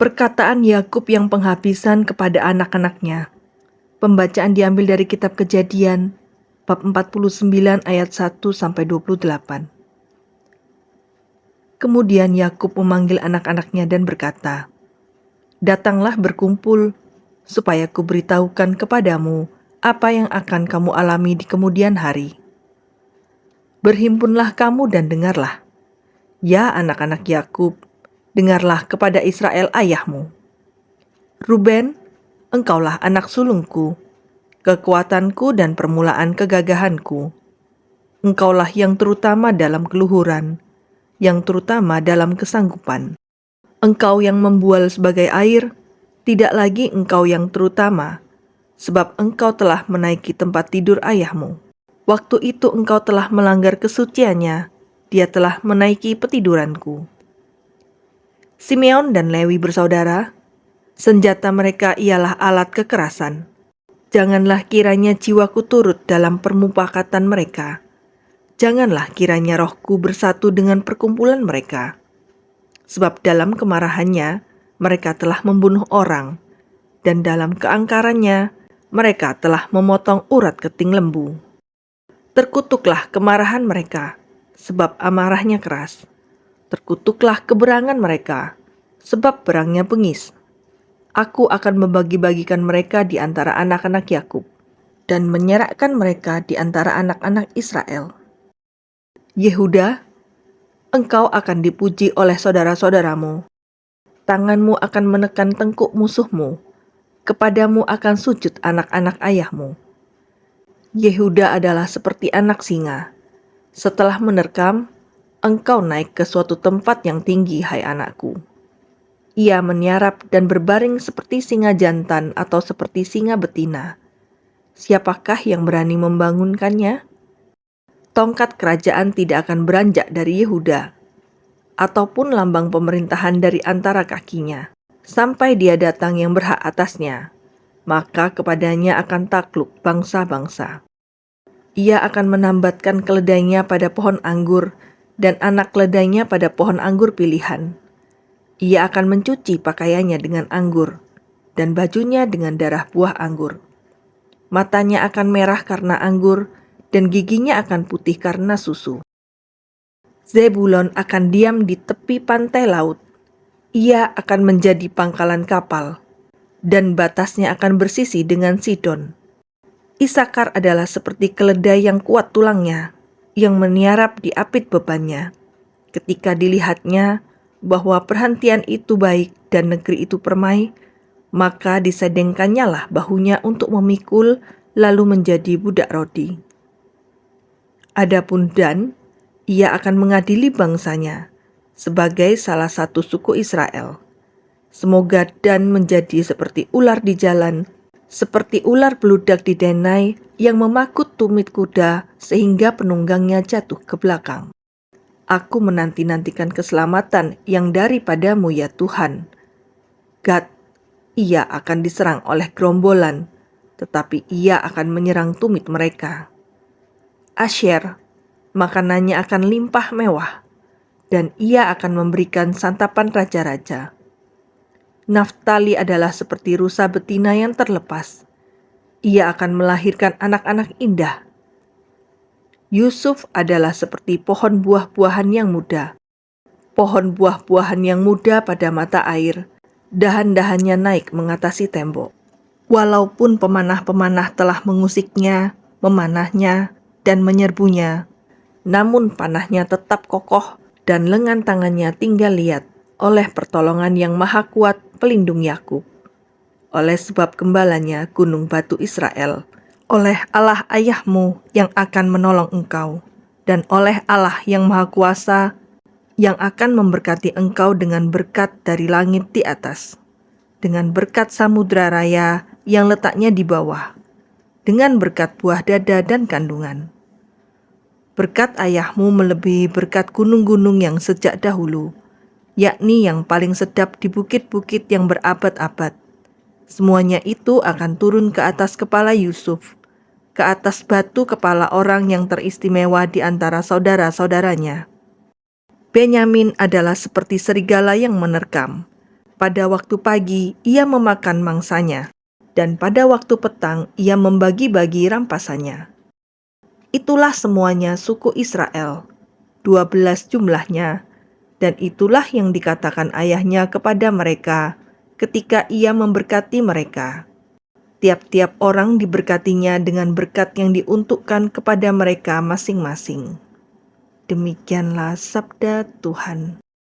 Perkataan Yakub yang penghabisan kepada anak-anaknya. Pembacaan diambil dari kitab Kejadian bab 49 ayat 1 sampai 28. Kemudian Yakub memanggil anak-anaknya dan berkata, "Datanglah berkumpul supaya kuberitahukan kepadamu apa yang akan kamu alami di kemudian hari. Berhimpunlah kamu dan dengarlah, ya anak-anak Yakub, dengarlah kepada Israel ayahmu. Ruben, engkaulah anak sulungku, kekuatanku dan permulaan kegagahanku. Engkaulah yang terutama dalam keluhuran, yang terutama dalam kesanggupan. Engkau yang membual sebagai air, tidak lagi engkau yang terutama, sebab engkau telah menaiki tempat tidur ayahmu. Waktu itu engkau telah melanggar kesuciannya, dia telah menaiki petiduranku. Simeon dan Lewi bersaudara, senjata mereka ialah alat kekerasan. Janganlah kiranya jiwaku turut dalam permupakatan mereka. Janganlah kiranya rohku bersatu dengan perkumpulan mereka. Sebab dalam kemarahannya, mereka telah membunuh orang, dan dalam keangkarannya, mereka telah memotong urat keting lembu. Terkutuklah kemarahan mereka, sebab amarahnya keras terkutuklah keberangan mereka, sebab berangnya bengis. Aku akan membagi-bagikan mereka di antara anak-anak Yakub dan menyerahkan mereka di antara anak-anak Israel. Yehuda, engkau akan dipuji oleh saudara-saudaramu. Tanganmu akan menekan tengkuk musuhmu. Kepadamu akan sujud anak-anak ayahmu. Yehuda adalah seperti anak singa. Setelah menerkam, engkau naik ke suatu tempat yang tinggi, hai anakku. Ia meniarap dan berbaring seperti singa jantan atau seperti singa betina. Siapakah yang berani membangunkannya? Tongkat kerajaan tidak akan beranjak dari Yehuda, ataupun lambang pemerintahan dari antara kakinya, sampai dia datang yang berhak atasnya, maka kepadanya akan takluk bangsa-bangsa. Ia akan menambatkan keledainya pada pohon anggur dan anak keledainya pada pohon anggur pilihan. Ia akan mencuci pakaiannya dengan anggur, dan bajunya dengan darah buah anggur. Matanya akan merah karena anggur, dan giginya akan putih karena susu. Zebulon akan diam di tepi pantai laut. Ia akan menjadi pangkalan kapal, dan batasnya akan bersisi dengan Sidon. Isakar adalah seperti keledai yang kuat tulangnya, yang meniarap di apit bebannya. Ketika dilihatnya bahwa perhentian itu baik dan negeri itu permai, maka disedengkannya lah bahunya untuk memikul lalu menjadi budak rodi. Adapun Dan, ia akan mengadili bangsanya sebagai salah satu suku Israel. Semoga Dan menjadi seperti ular di jalan seperti ular beludak di denai yang memakut tumit kuda sehingga penunggangnya jatuh ke belakang. Aku menanti-nantikan keselamatan yang daripadamu ya Tuhan. Gad, ia akan diserang oleh gerombolan, tetapi ia akan menyerang tumit mereka. Asher, makanannya akan limpah mewah, dan ia akan memberikan santapan raja-raja. Naftali adalah seperti rusa betina yang terlepas. Ia akan melahirkan anak-anak indah. Yusuf adalah seperti pohon buah-buahan yang muda. Pohon buah-buahan yang muda pada mata air, dahan-dahannya naik mengatasi tembok. Walaupun pemanah-pemanah telah mengusiknya, memanahnya, dan menyerbunya, namun panahnya tetap kokoh dan lengan tangannya tinggal lihat oleh pertolongan yang maha kuat pelindung Yakub, oleh sebab gembalanya gunung batu Israel, oleh Allah ayahmu yang akan menolong engkau, dan oleh Allah yang maha kuasa yang akan memberkati engkau dengan berkat dari langit di atas, dengan berkat samudra raya yang letaknya di bawah, dengan berkat buah dada dan kandungan. Berkat ayahmu melebihi berkat gunung-gunung yang sejak dahulu, yakni yang paling sedap di bukit-bukit yang berabad-abad. Semuanya itu akan turun ke atas kepala Yusuf, ke atas batu kepala orang yang teristimewa di antara saudara-saudaranya. Benyamin adalah seperti serigala yang menerkam. Pada waktu pagi ia memakan mangsanya, dan pada waktu petang ia membagi-bagi rampasannya. Itulah semuanya suku Israel, dua belas jumlahnya, dan itulah yang dikatakan ayahnya kepada mereka ketika ia memberkati mereka. Tiap-tiap orang diberkatinya dengan berkat yang diuntukkan kepada mereka masing-masing. Demikianlah sabda Tuhan.